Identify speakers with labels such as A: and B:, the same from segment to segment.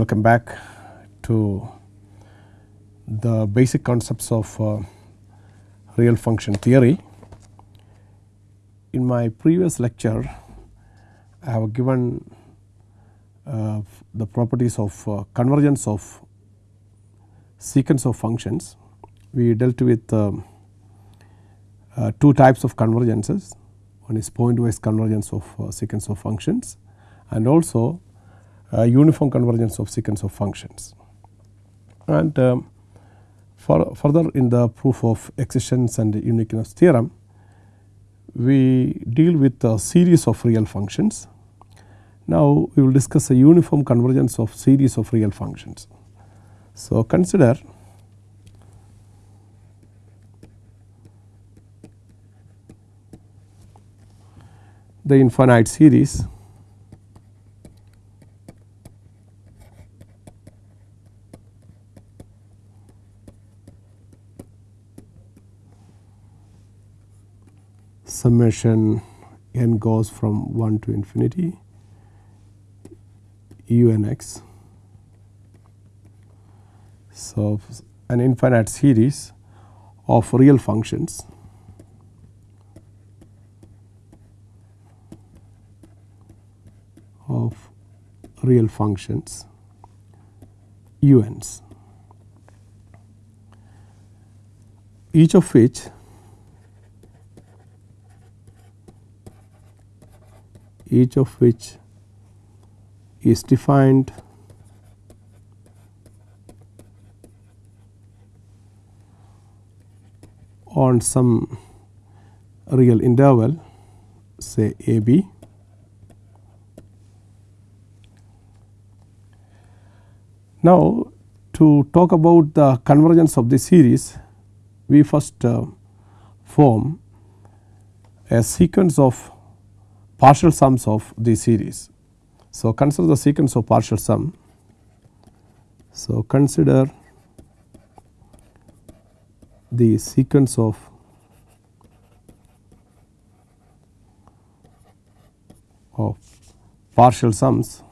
A: welcome back to the basic concepts of uh, real function theory. In my previous lecture I have given uh, the properties of uh, convergence of sequence of functions. We dealt with um, uh, two types of convergences one is pointwise convergence of uh, sequence of functions and also uniform convergence of sequence of functions. And um, for further in the proof of existence and uniqueness theorem we deal with a series of real functions. Now, we will discuss a uniform convergence of series of real functions. So, consider the infinite series summation n goes from 1 to infinity u n x. So, an infinite series of real functions of real functions u n's each of which each of which is defined on some real interval say a b. Now, to talk about the convergence of the series we first uh, form a sequence of partial sums of the series. So, consider the sequence of partial sum. So, consider the sequence of of partial sums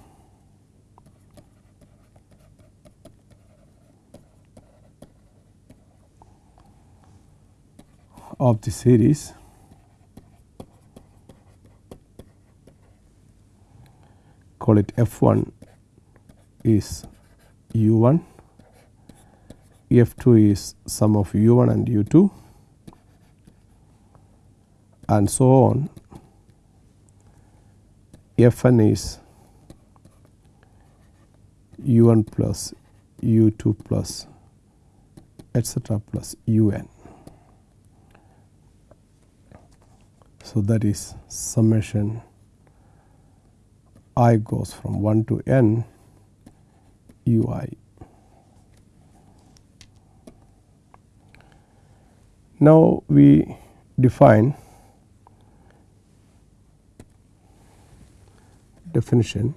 A: of the series call it f 1 is u 1, f 2 is sum of u 1 and u 2 and so on f n is u 1 plus u 2 plus etcetera plus u n. So, that is summation i goes from 1 to n u i. Now, we define definition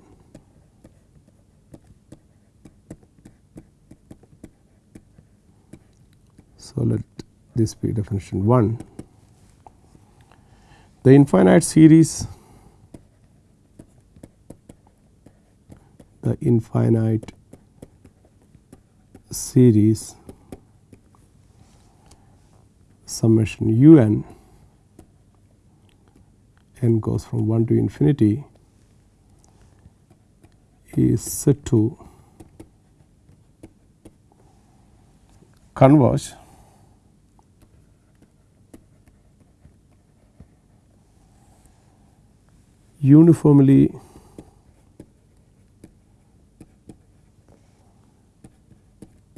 A: So, let this be definition 1. The infinite series the infinite series summation u n n goes from 1 to infinity is said to converge uniformly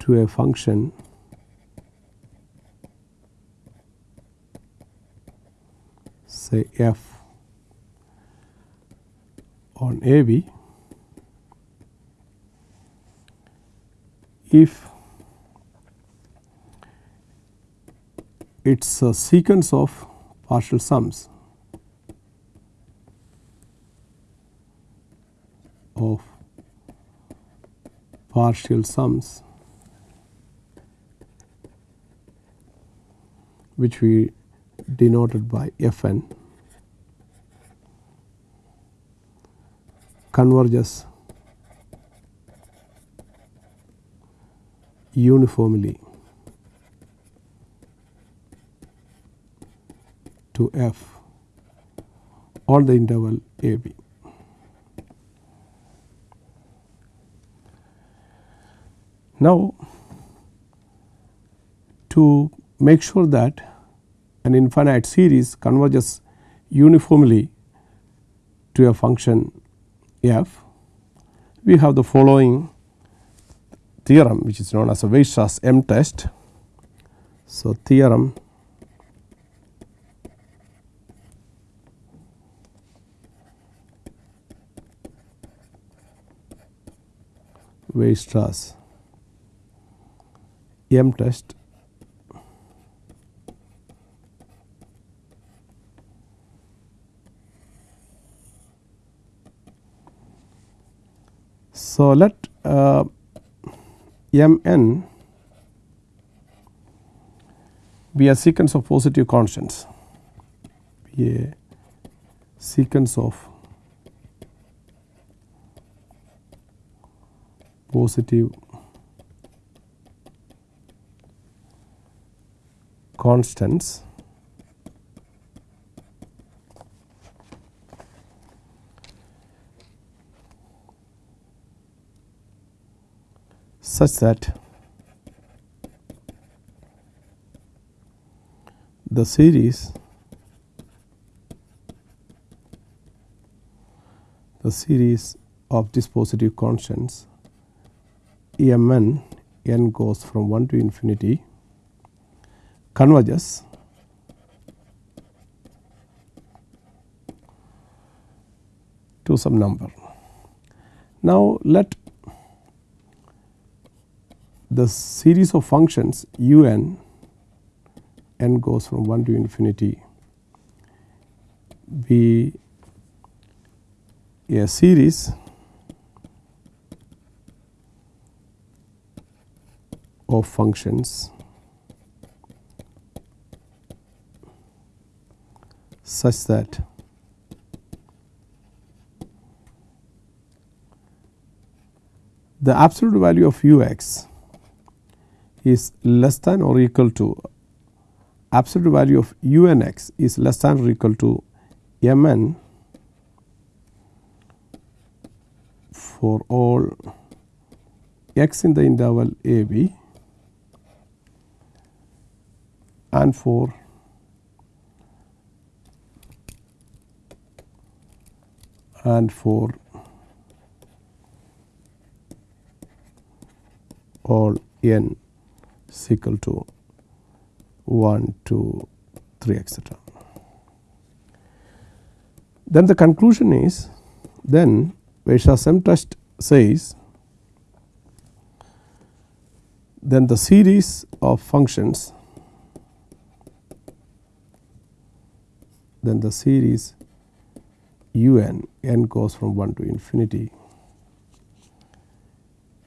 A: to a function say f on a b if it is a sequence of partial sums of partial sums which we denoted by f n converges uniformly to f on the interval a b. Now, to make sure that an infinite series converges uniformly to a function f, we have the following theorem which is known as a Weierstrass M test. So, theorem Weierstrass M test So, let uh, m n be a sequence of positive constants. Be a sequence of positive constants such that the series the series of these positive constants m n n goes from 1 to infinity converges to some number. Now, let the series of functions u n n goes from 1 to infinity be a series of functions such that the absolute value of u x is less than or equal to absolute value of u n x is less than or equal to m n for all x in the interval a b and for and for all n is equal to 1, 2, 3 etc. Then the conclusion is then Weierstrass M test says then the series of functions then the series u n n goes from 1 to infinity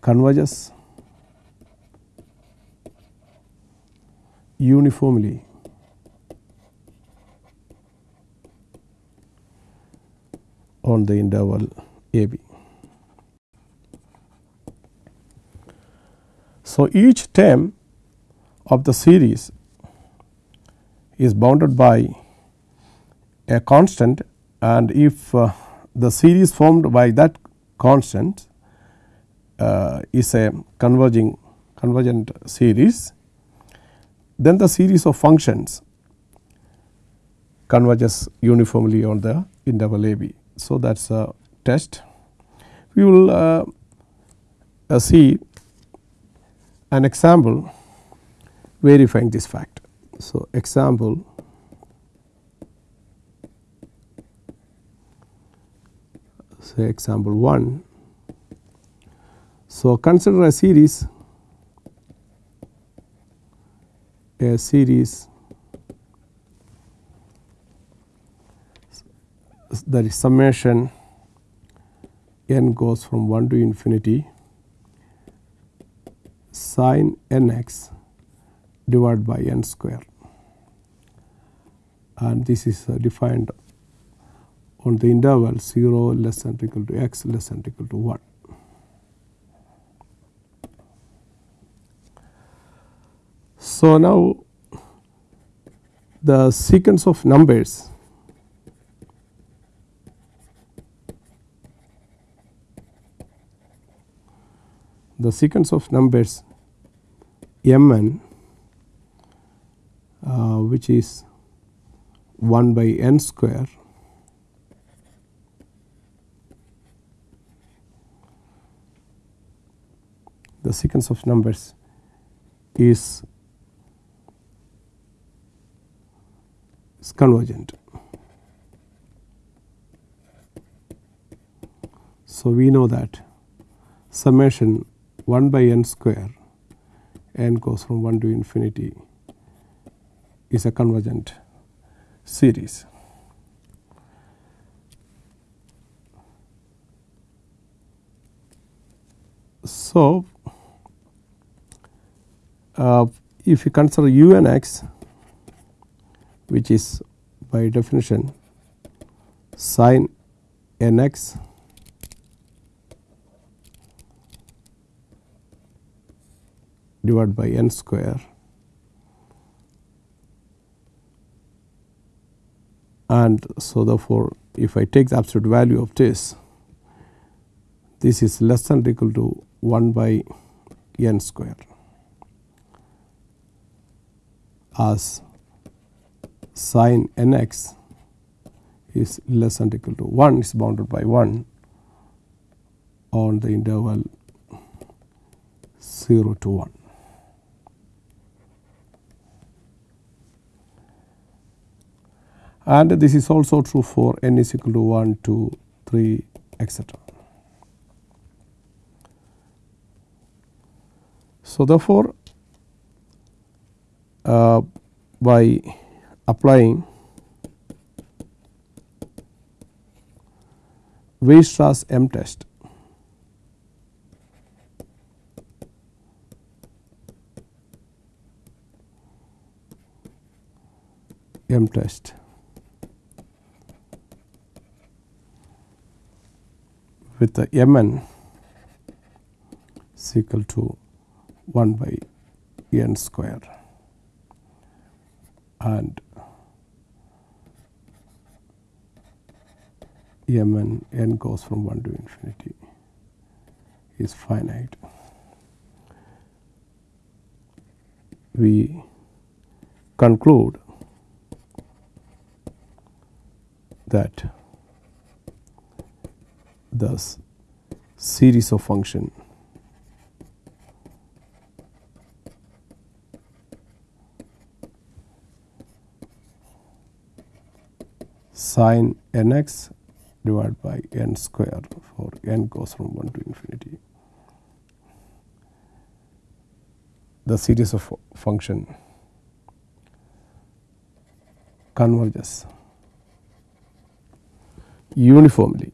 A: converges uniformly on the interval a b. So, each term of the series is bounded by a constant and if uh, the series formed by that constant uh, is a converging convergent series then the series of functions converges uniformly on the interval a b. So, that is a test. We will uh, uh, see an example verifying this fact. So, example say example 1. So, consider a series a series that is summation n goes from 1 to infinity sin n x divided by n square and this is uh, defined on the interval 0 less than equal to x less than equal to 1. So, now the sequence of numbers. The sequence of numbers m n uh, which is 1 by n square the sequence of numbers is, is convergent. So, we know that summation 1 by n square n goes from 1 to infinity is a convergent series. So, uh, if you consider u n x which is by definition sin n x divided by n square and so therefore, if I take the absolute value of this this is less than or equal to 1 by n square as sin n x is less than equal to 1 is bounded by 1 on the interval 0 to 1. And this is also true for n is equal to 1, 2, 3, etc. So, therefore, uh, by applying Weierstrass M test. M test. With the M n is equal to 1 by n square. And m n n goes from 1 to infinity is finite. We conclude that the series of function sin n x divided by n square for n goes from 1 to infinity. The series of function converges uniformly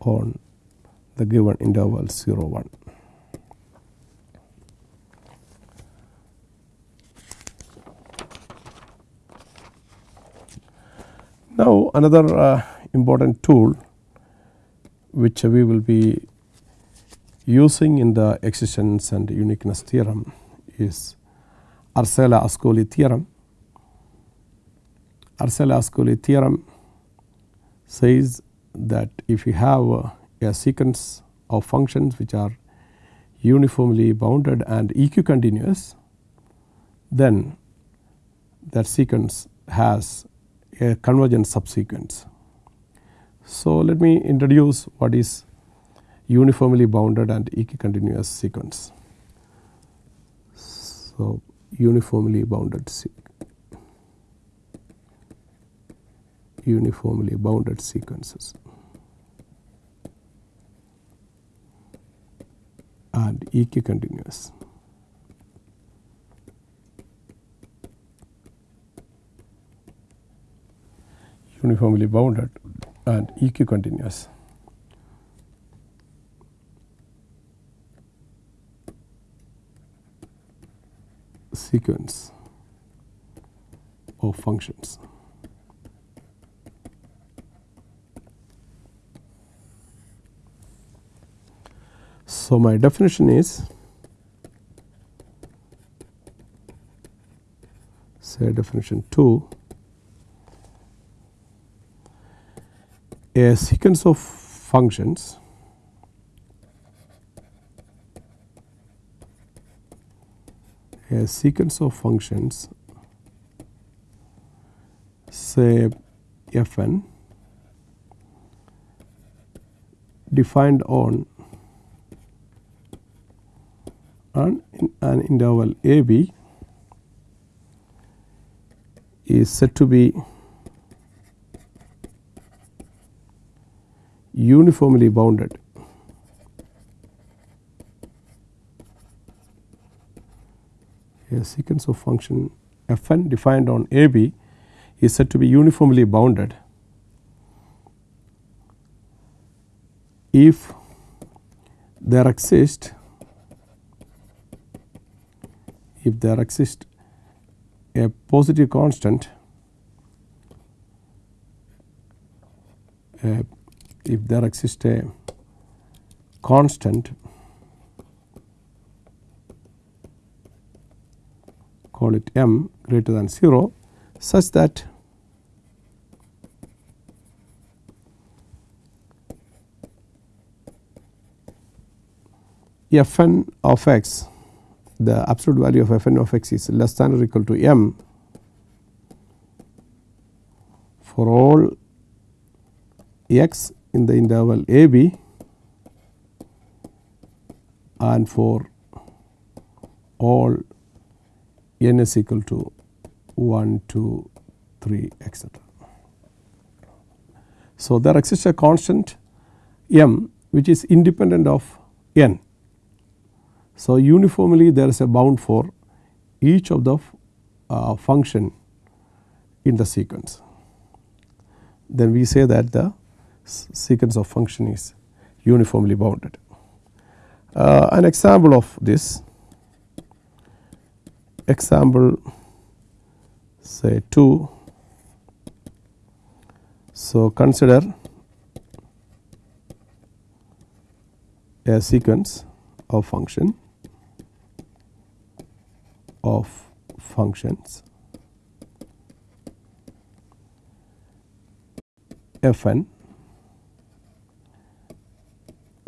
A: on the given interval 0 1. Now, another uh, important tool which we will be using in the existence and uniqueness theorem is Arzelà-Ascoli theorem. Arzelà-Ascoli theorem says that if you have a, a sequence of functions which are uniformly bounded and equicontinuous, then that sequence has a convergent subsequence. So, let me introduce what is uniformly bounded and equicontinuous sequence. So, uniformly bounded uniformly bounded sequences and equicontinuous. Uniformly bounded and equicontinuous. sequence of functions. So, my definition is say definition 2 a sequence of functions. A sequence of functions say f n defined on an, an interval a b is said to be uniformly bounded. A sequence of function f n defined on a b is said to be uniformly bounded. If there exist if there exists a positive constant uh, if there exists a constant call it m greater than 0 such that f n of x the absolute value of f n of x is less than or equal to m for all x in the interval a b and for all n is equal to 1, 2, 3 etc. So, there exists a constant m which is independent of n. So, uniformly there is a bound for each of the uh, function in the sequence. Then we say that the sequence of function is uniformly bounded. Uh, an example of this example say 2. So, consider a sequence of function of functions f n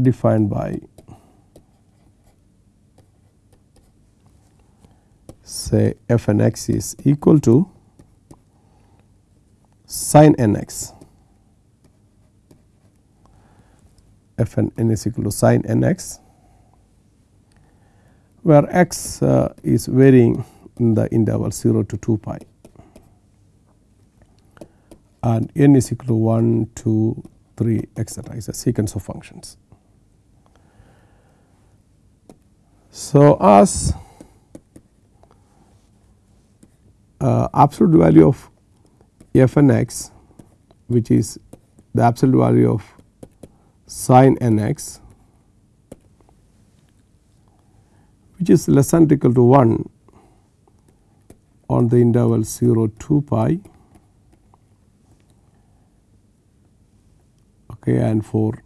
A: defined by say f n x is equal to sin n x f n n is equal to sin n x where x uh, is varying in the interval 0 to 2 pi and n is equal to 1, 2, 3 etc. is a sequence of functions. So, as uh, absolute value of f n x which is the absolute value of sin n x which is less than or equal to 1 on the interval 0 2 pi okay and for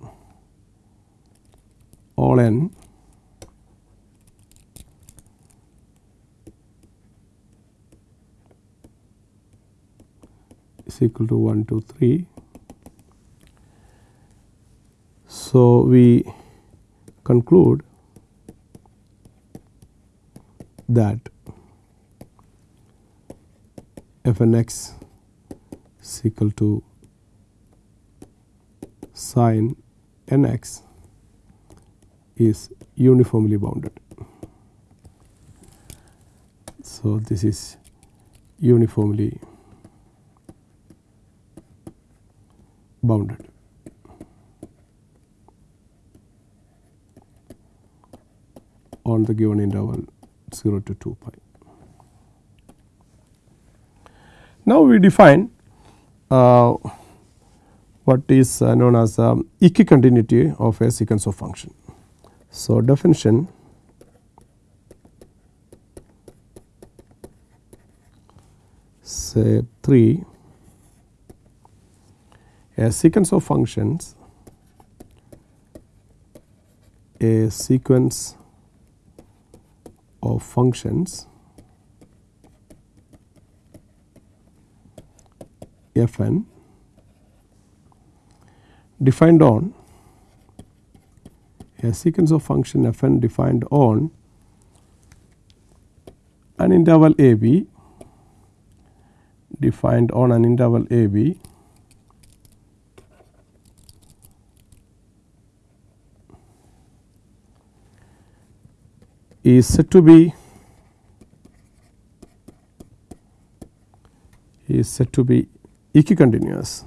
A: all n equal to 1 2 3. So, we conclude that f n x is equal to sin n x is uniformly bounded. So, this is uniformly bounded. on the given interval 0 to 2 pi. Now, we define uh, what is uh, known as um, equicontinuity of a sequence of function. So, definition say 3 a sequence of functions a sequence of functions f n defined on a sequence of function f n defined on an interval a b defined on an interval a b is said to be is said to be equicontinuous.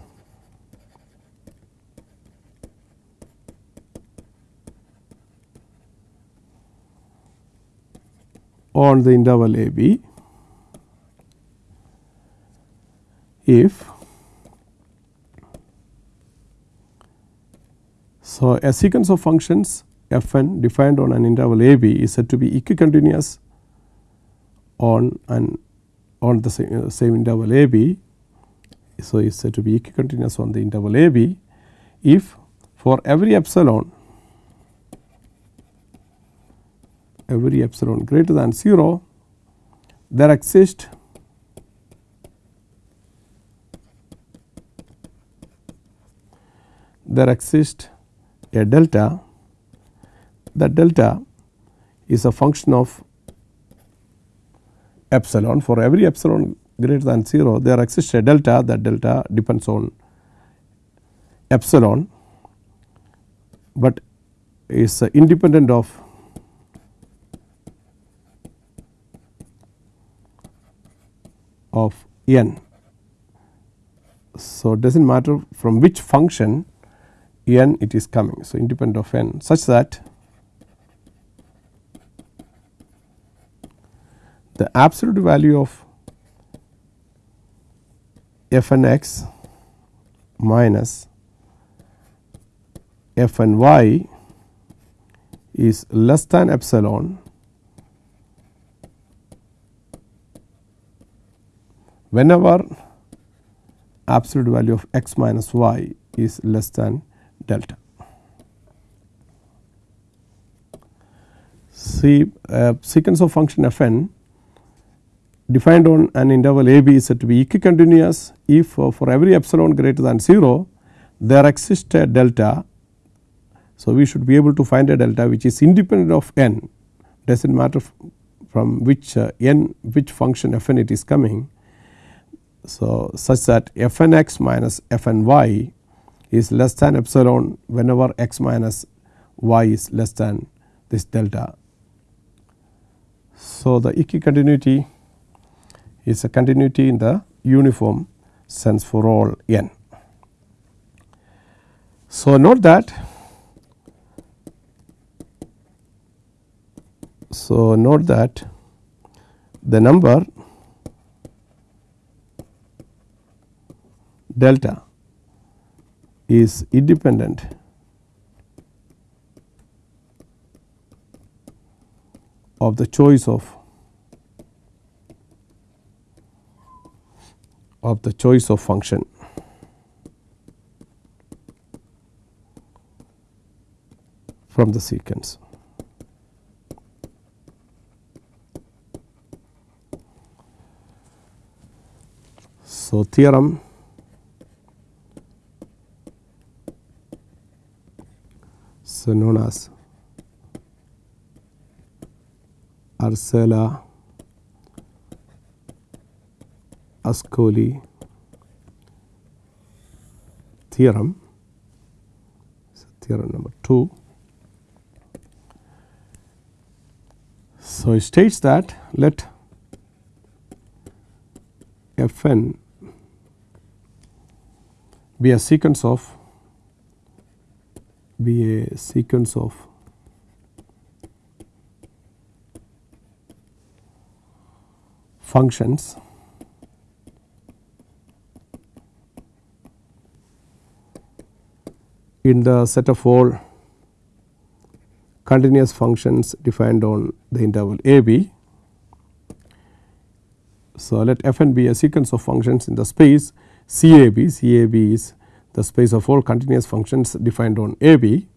A: On the interval a b if so a sequence of functions f n defined on an interval a b is said to be equicontinuous on an on the same, uh, same interval a b. So, is said to be equicontinuous on the interval a b if for every epsilon every epsilon greater than 0 there exists there exists a delta that delta is a function of epsilon for every epsilon greater than 0 there exists a delta that delta depends on epsilon, but is independent of of n. So, it does not matter from which function n it is coming. So, independent of n such that the absolute value of f n x minus f n y is less than epsilon whenever absolute value of x minus y is less than delta. See a sequence of function f n defined on an interval a b is said to be equicontinuous if uh, for every epsilon greater than 0 there exists a delta. So, we should be able to find a delta which is independent of n does not matter from which uh, n which function f n it is coming. So, such that f n x minus f n y is less than epsilon whenever x minus y is less than this delta. So, the equicontinuity is a continuity in the uniform sense for all n. So, note that so note that the number delta is independent of the choice of of the choice of function. from the sequence. So, theorem so known as Arzelà Ascoli theorem, so theorem number 2. So, it states that let f n be a sequence of be a sequence of functions in the set of all continuous functions defined on the interval a b. So, let f n be a sequence of functions in the space C a b, C a b is the space of all continuous functions defined on a b.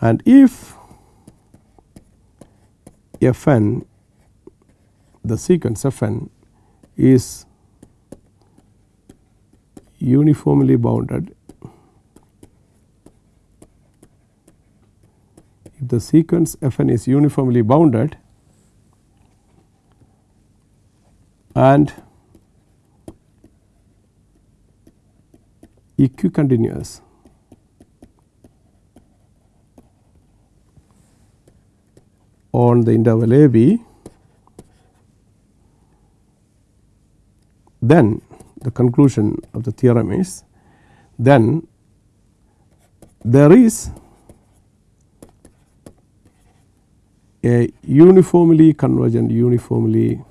A: and if f n the sequence of f n is uniformly bounded if the sequence f n is uniformly bounded and equicontinuous on the interval a b then the conclusion of the theorem is then there is a uniformly convergent uniformly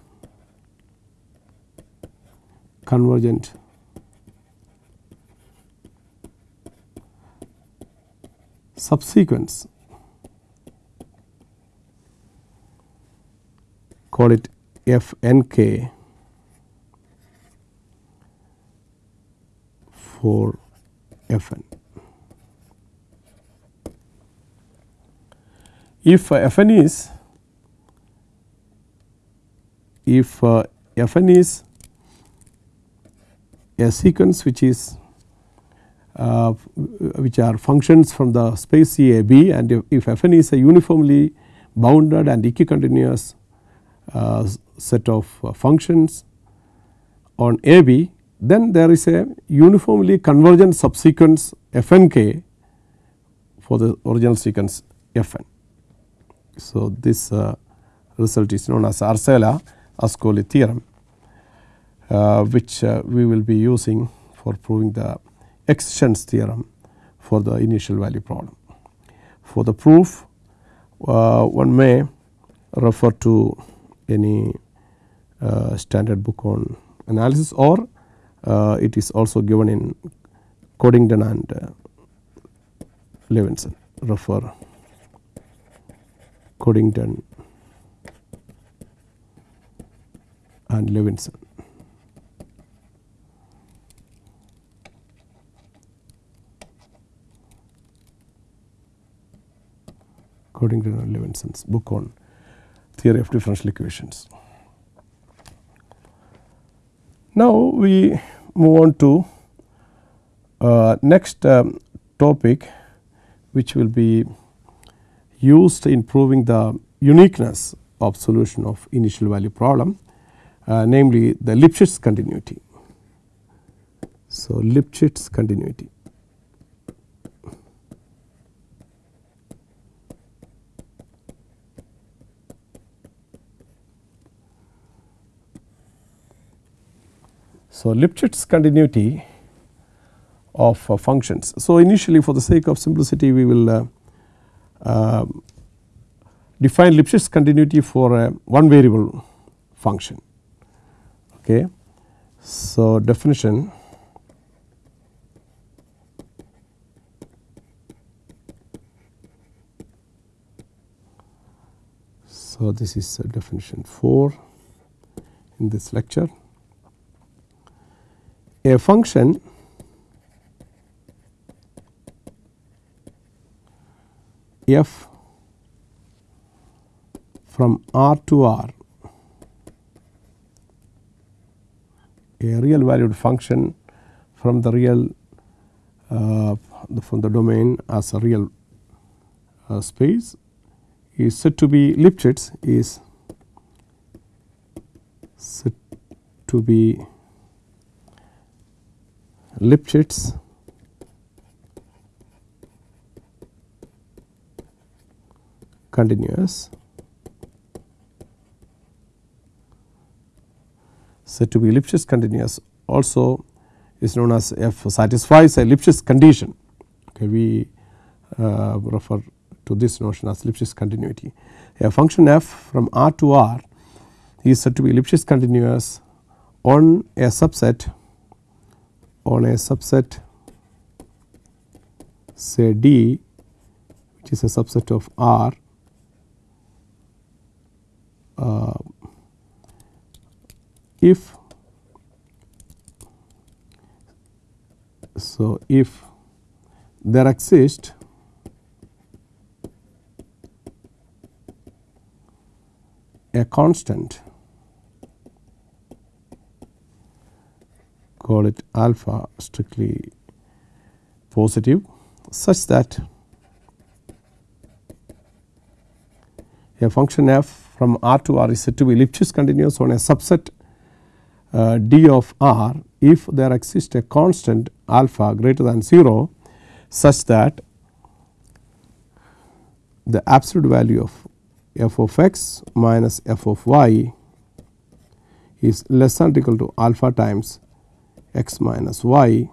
A: convergent subsequence call it f n k for f n. If uh, f n is if uh, f n is a sequence which is uh, which are functions from the space C A B and if, if f n is a uniformly bounded and equicontinuous uh, set of uh, functions on A B then there is a uniformly convergent subsequence f n k for the original sequence f n. So, this uh, result is known as Arzelà Ascoli theorem uh, which uh, we will be using for proving the existence theorem for the initial value problem. For the proof one may refer to any standard book on analysis or it is also given in Coddington and Levinson refer Coddington and Levinson. Coddington and Levinson's book on theory of differential equations. Now, we move on to uh, next um, topic which will be used in proving the uniqueness of solution of initial value problem uh, namely the Lipschitz continuity. So, Lipschitz continuity. So, Lipschitz continuity of uh, functions. So, initially for the sake of simplicity we will uh, Uh, define Lipschitz continuity for a one variable function. Okay. So, definition So, this is definition 4 in this lecture a function f from R to R. A real valued function from the real uh, from the domain as a real uh, space is said to be Lipschitz is said to be Lipschitz continuous said to be Lipschitz continuous also is known as f satisfies a Lipschitz condition. Okay, we uh, refer to this notion as Lipschitz continuity. A function f from R to R is said to be Lipschitz continuous on a subset on a subset say D which is a subset of R uh, if so if there exist a constant call it alpha strictly positive such that a function f from R to R is said to be Lipschitz continuous on a subset uh, D of R. If there exists a constant alpha greater than 0 such that the absolute value of f of x minus f of y is less than or equal to alpha times x minus y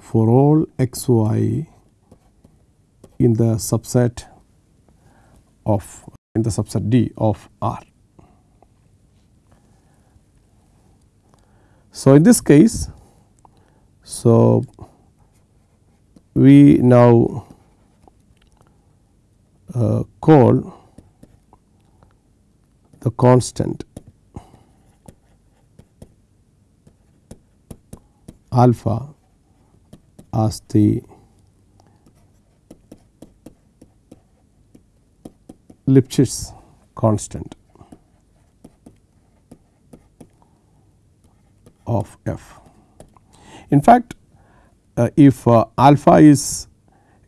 A: for all x y in the subset of in the subset D of R. So, in this case, so we now uh, call the constant alpha as the Lipschitz constant of f. In fact, uh, if uh, alpha is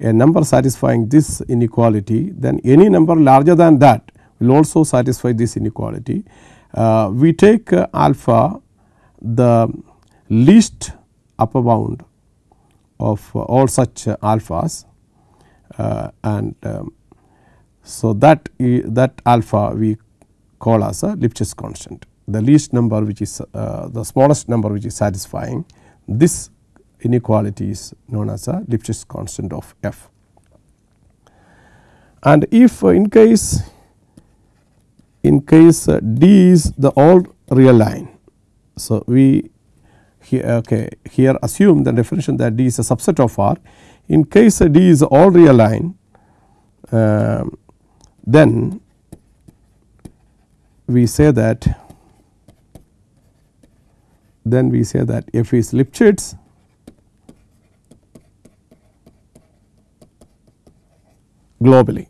A: a number satisfying this inequality then any number larger than that will also satisfy this inequality. Uh, we take uh, alpha the least upper bound of uh, all such uh, alphas and um, so that that alpha we call as a Lipschitz constant the least number which is the smallest number which is satisfying this inequality is known as a Lipschitz constant of f. And if uh, in case in case uh, D is the all real line. So, we here, okay, here assume the definition that D is a subset of R. In case uh, D is all real line, uh, then we say that then we say that f is Lipschitz globally.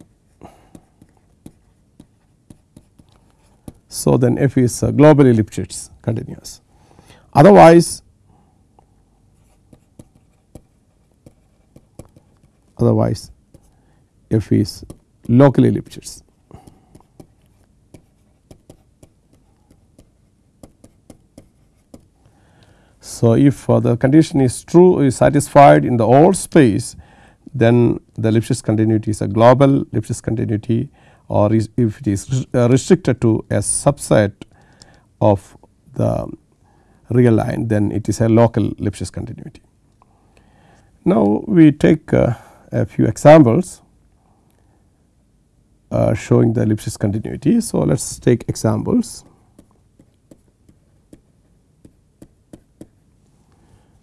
A: So, then f is uh, globally Lipschitz continuous. Otherwise, otherwise f is locally Lipschitz. So, if uh, the condition is true is satisfied in the all space then the Lipschitz continuity is a global Lipschitz continuity or is if it is uh, restricted to a subset of the real line then it is a local Lipschitz continuity. Now, we take uh, a few examples uh, showing the Lipschitz continuity. So, let us take examples.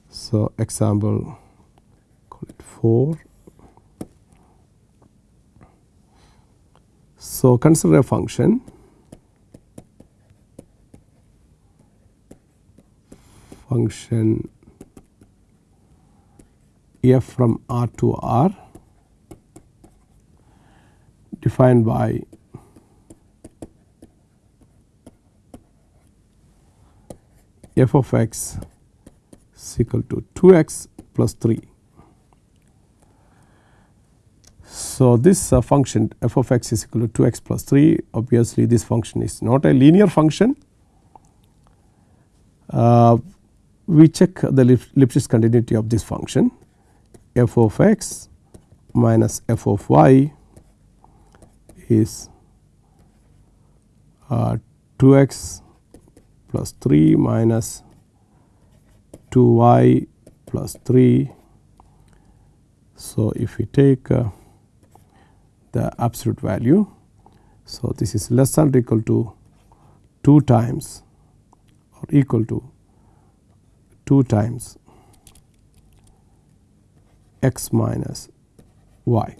A: So, example call it 4 So, consider a function function f from R to R defined by f of x is equal to 2 x plus 3 So, this uh, function f of x is equal to 2 x plus 3 obviously this function is not a linear function. Uh, we check the Lipschitz continuity of this function f of x minus f of y is uh, 2 x plus 3 minus 2 y plus 3. So, if we take uh, the absolute value. So, this is less than or equal to 2 times or equal to 2 times x minus y.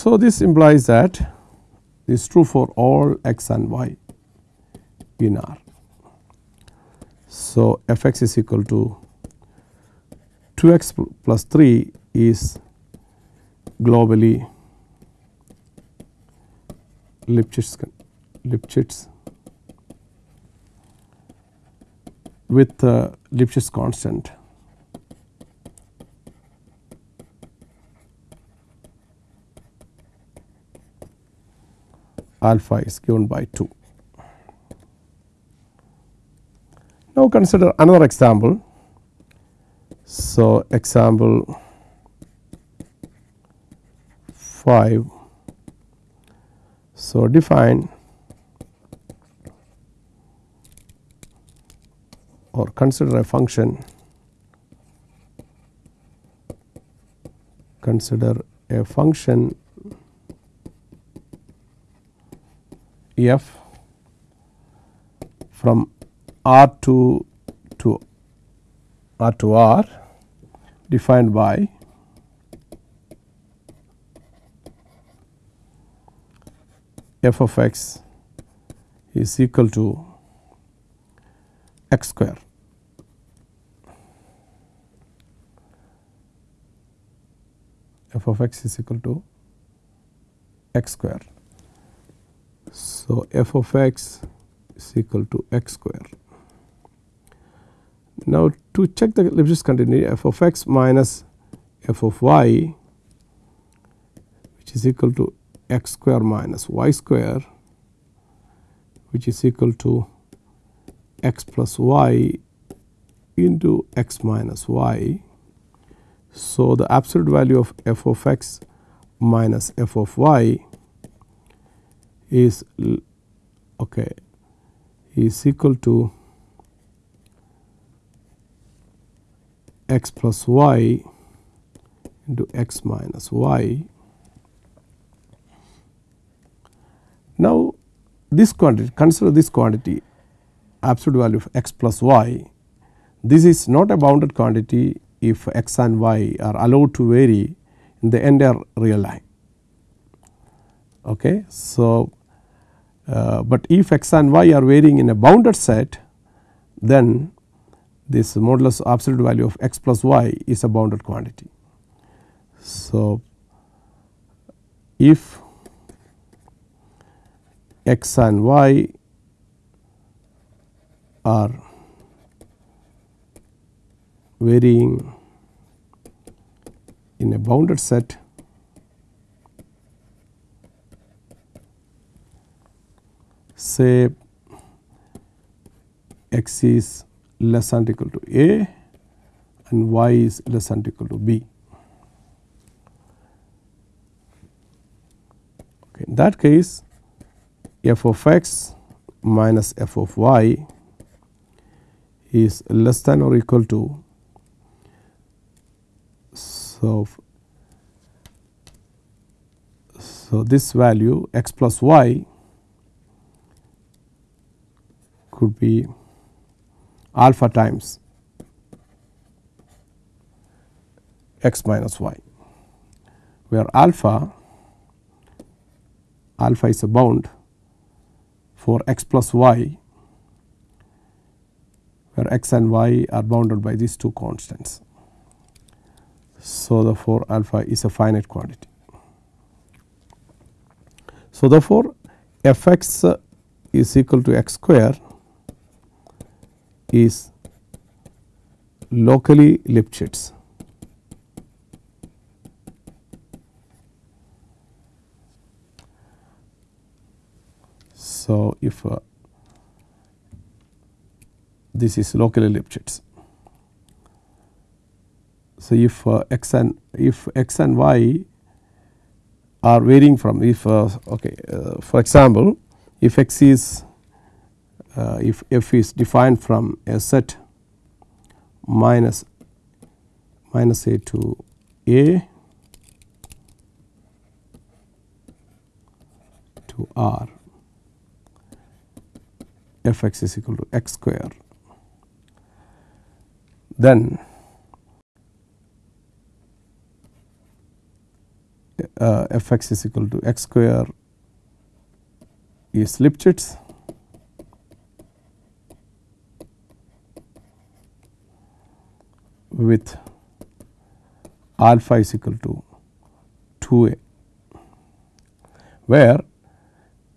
A: So, this implies that this is true for all x and y in R. So, f x is equal to 2 x plus 3 is globally Lipschitz, Lipschitz with the Lipschitz constant alpha is given by 2. Now, consider another example. So, example 5. So, define or consider a function consider a function f from R 2 to R to R defined by f of x is equal to x square. f of x is equal to x square. So, f of x is equal to x square. Now, to check the Lipschitz continuity f of x minus f of y which is equal to x square minus y square which is equal to x plus y into x minus y. So, the absolute value of f of x minus f of y is okay is equal to x plus y into x minus y. Now, this quantity consider this quantity absolute value of x plus y this is not a bounded quantity if x and y are allowed to vary in the entire real line. Okay. So, uh, but if x and y are varying in a bounded set then this modulus absolute value of x plus y is a bounded quantity. So, if x and y are varying in a bounded set say x is less than equal to a and y is less than equal to b. Okay. In that case f of x minus f of y is less than or equal to so so this value x plus y could be alpha times x minus y where alpha alpha is a bound for x plus y where x and y are bounded by these two constants. So, therefore, alpha is a finite quantity. So, therefore, f x is equal to x square is locally Lipschitz. So, if uh, this is locally Lipschitz. So, if uh, x and if x and y are varying from if uh, okay uh, for example, if x is uh, if f is defined from a set minus minus a to a to r f x is equal to x square. Then uh, f x is equal to x square is Lipschitz with alpha is equal to 2 a where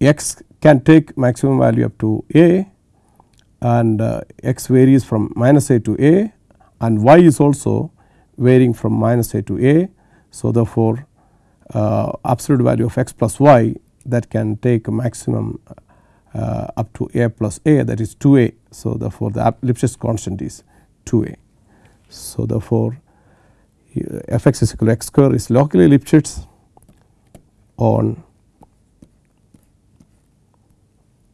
A: x can take maximum value up to a and uh, x varies from minus a to a and y is also varying from minus a to a. So, therefore, uh, absolute value of x plus y that can take maximum uh, up to a plus a that is 2 a. So, therefore, the Lipschitz constant is 2 a. So, therefore, f x is equal to x square is locally Lipschitz on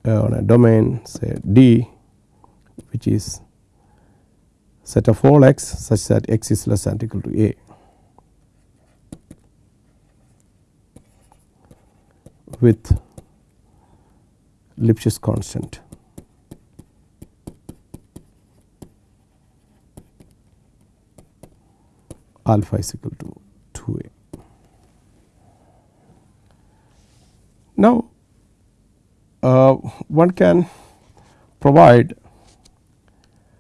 A: uh, on a domain say D which is set of all x such that x is less than equal to a. with Lipschitz constant. Alpha is equal to 2 a. Now, uh, one can provide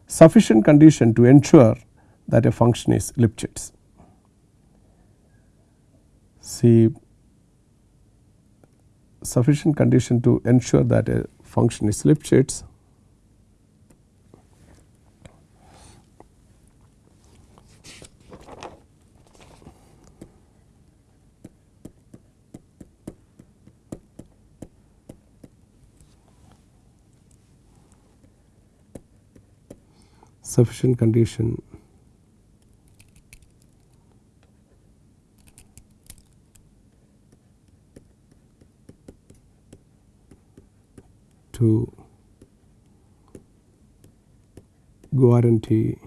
A: sufficient condition to ensure that a function is Lipschitz. See sufficient condition to ensure that a function is Lipschitz sufficient condition. To guarantee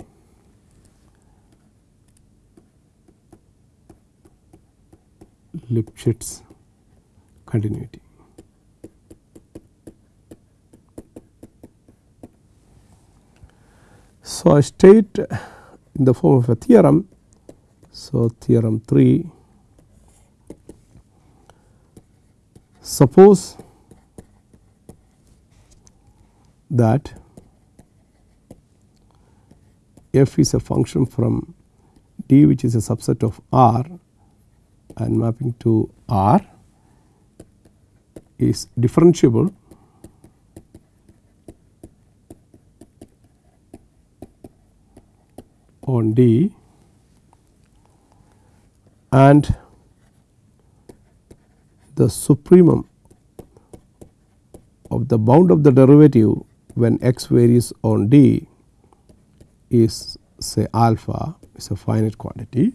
A: Lipschitz continuity. So, I state in the form of a theorem. So, theorem 3 suppose that f is a function from D which is a subset of R and mapping to R is differentiable on D and the supremum of the bound of the derivative when x varies on D is say alpha is a finite quantity,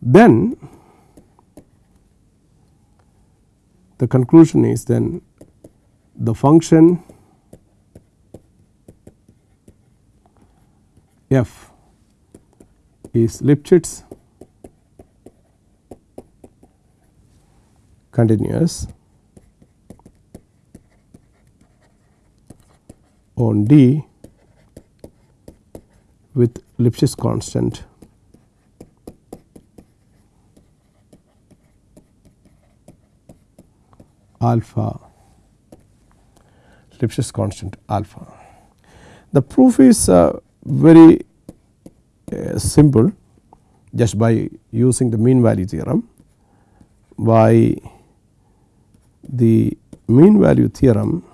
A: then the conclusion is then the function f is Lipschitz continuous on D with Lipschitz constant alpha Lipschitz constant alpha. The proof is uh, very uh, simple just by using the mean value theorem by the mean value theorem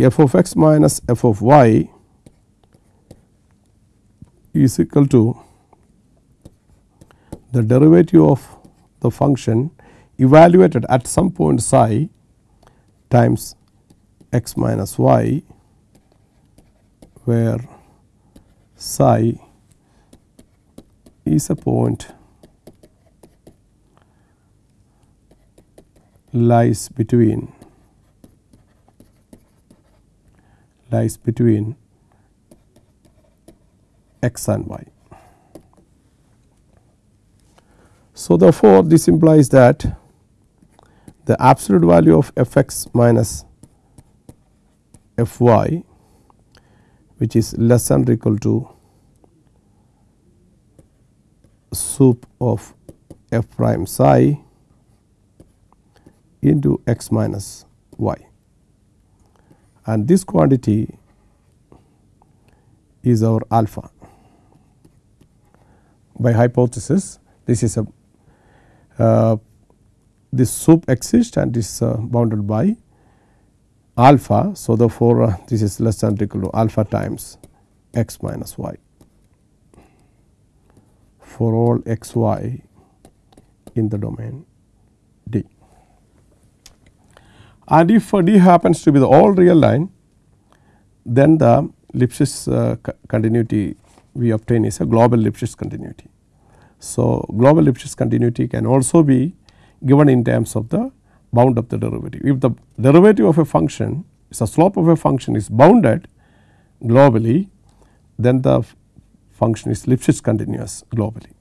A: f of x minus f of y is equal to the derivative of the function evaluated at some point psi times x minus y where psi is a point lies between lies between x and y. So, therefore, this implies that the absolute value of f x minus f y which is less than or equal to sup of f prime psi into x minus y and this quantity is our alpha. By hypothesis this is a uh, this sup exists and is uh, bounded by alpha. So, therefore, uh, this is less than or equal to alpha times x minus y for all x y in the domain D. And if D happens to be the all real line, then the Lipschitz uh, continuity we obtain is a global Lipschitz continuity. So, global Lipschitz continuity can also be given in terms of the bound of the derivative. If the derivative of a function is the slope of a function is bounded globally, then the function is Lipschitz continuous globally.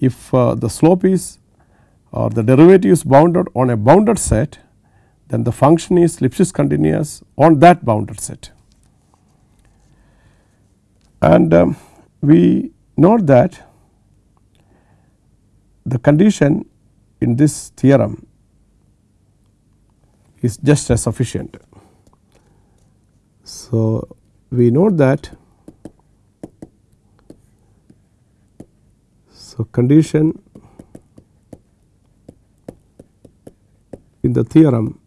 A: If uh, the slope is or the derivative is bounded on a bounded set, then the function is Lipschitz continuous on that bounded set. And um, we note that the condition in this theorem is just as sufficient. So, we note that so condition in the theorem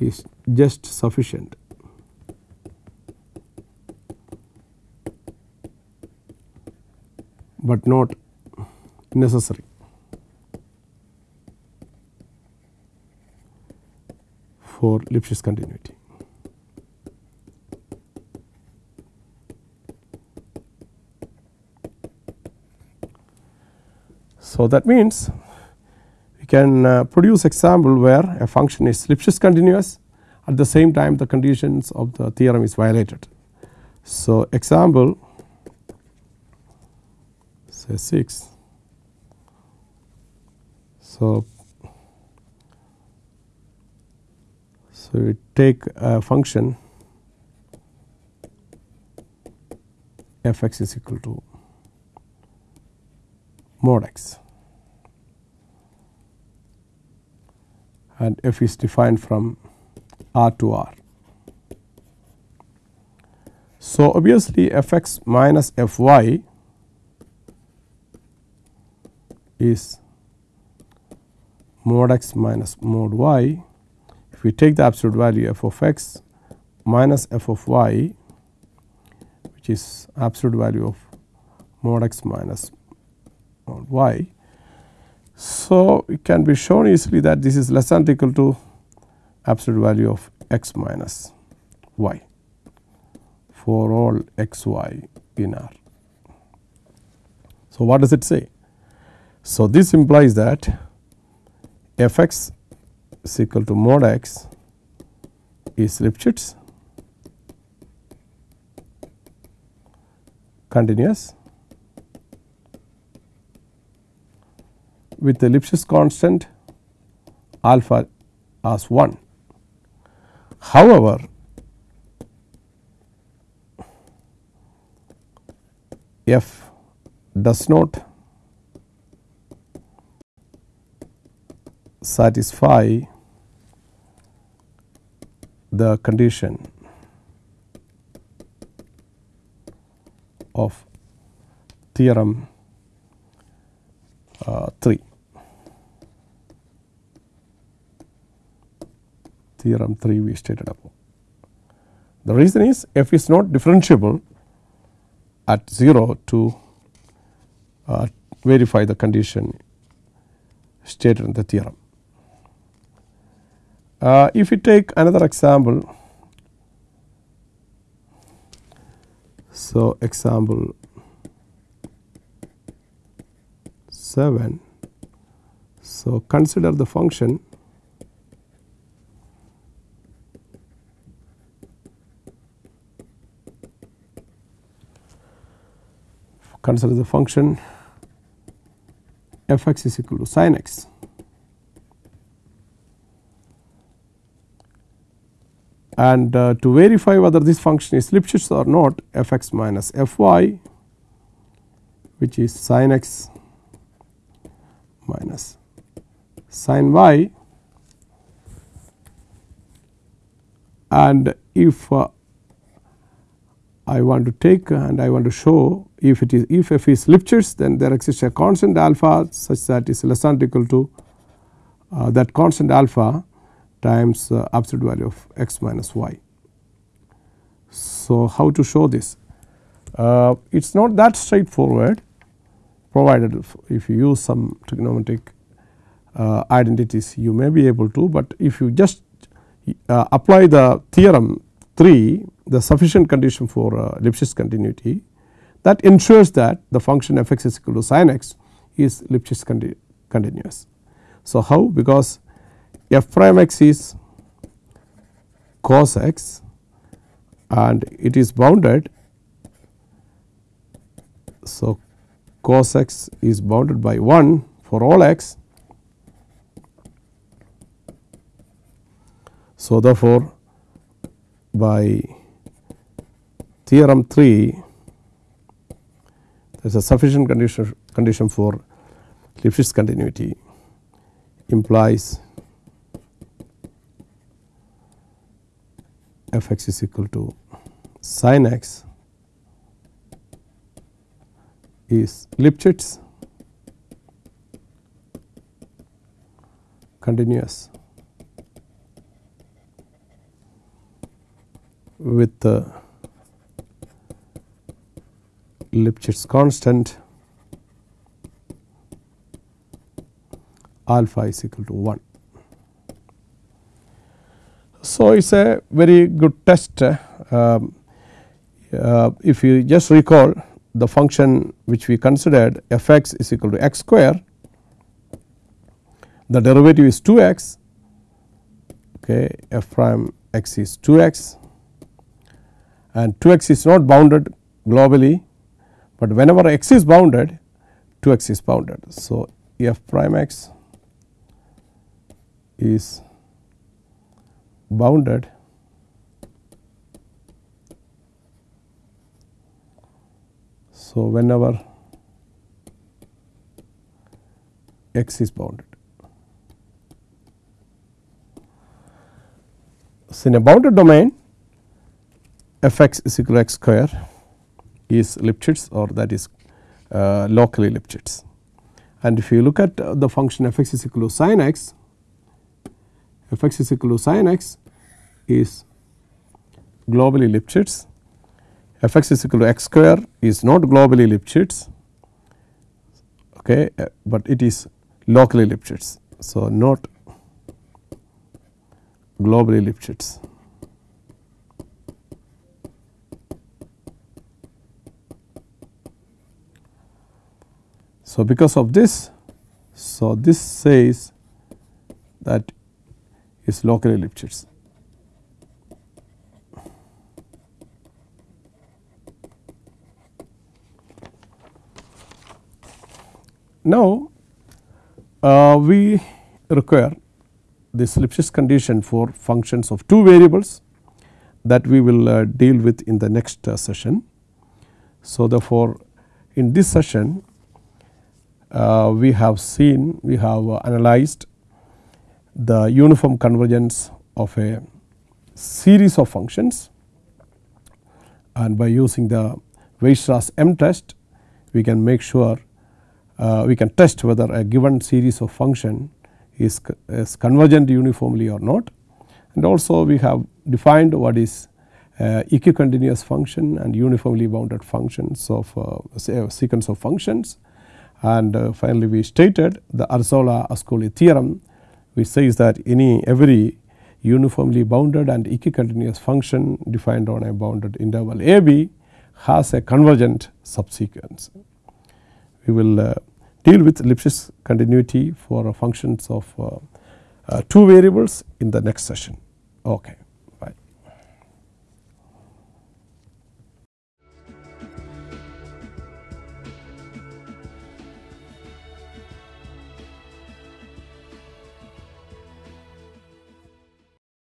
A: is just sufficient. but not necessary. for Lipschitz continuity. So, that means we can uh, produce example where a function is Lipschitz continuous at the same time the conditions of the theorem is violated. So, example say 6. So, so we take a function f x is equal to mod x and f is defined from R to R. So, obviously f x minus f y is mod x minus mod y. If we take the absolute value f of x minus f of y which is absolute value of mod x minus mod y. So, it can be shown easily that this is less than or equal to absolute value of x minus y for all x y in R. So, what does it say? So, this implies that f x is equal to mod x is Lipschitz continuous with the Lipschitz constant alpha as 1. However, f does not satisfy the condition of theorem uh, 3. Theorem 3 we stated above. The reason is f is not differentiable at 0 to uh, verify the condition stated in the theorem. Uh, if we take another example, so example 7. So, consider the function consider the function f x is equal to sin x and uh, to verify whether this function is Lipschitz or not f x minus f y which is sin x minus sin y and if uh, I want to take and I want to show if it is if f is Lipschitz then there exists a constant alpha such that is less than or equal to uh, that constant alpha times uh, absolute value of x minus y. So, how to show this? Uh, it is not that straightforward provided if, if you use some trigonometric uh, identities you may be able to, but if you just uh, apply the theorem 3 the sufficient condition for uh, Lipschitz continuity that ensures that the function f x is equal to sin x is Lipschitz conti continuous. So, how because f prime x is cos x and it is bounded. So, cos x is bounded by 1 for all x. So, therefore, by theorem 3 there is a sufficient condition condition for Lipschitz continuity implies f x is equal to sin x is Lipschitz continuous with the Lipschitz constant alpha is equal to 1. So, it is a very good test um, uh, if you just recall the function which we considered f x is equal to x square the derivative is 2 x okay f prime x is 2 x and 2 x is not bounded globally, but whenever x is bounded 2 x is bounded. So, f prime x is bounded So, whenever x is bounded. So, in a bounded domain f x is equal to x square is Lipschitz or that is uh, locally Lipschitz. And if you look at the function f x is equal to sin x, f x is equal to sin x is globally Lipschitz, f x is equal to x square is not globally Lipschitz, okay, uh, but it is locally Lipschitz. So, not globally Lipschitz. So, because of this, so this says that is locally Lipschitz. Now, uh, we require this Lipschitz condition for functions of two variables that we will uh, deal with in the next uh, session. So, therefore, in this session uh, we have seen we have uh, analyzed the uniform convergence of a series of functions and by using the Weierstrass M test we can make sure uh, we can test whether a given series of function is, is convergent uniformly or not and also we have defined what is uh, equicontinuous function and uniformly bounded functions of uh, sequence of functions and uh, finally, we stated the Arzelà Ascoli theorem which says that any every uniformly bounded and equicontinuous function defined on a bounded interval a b has a convergent subsequence. We will uh, deal with Lipschitz continuity for functions of uh, uh, two variables in the next session. Okay.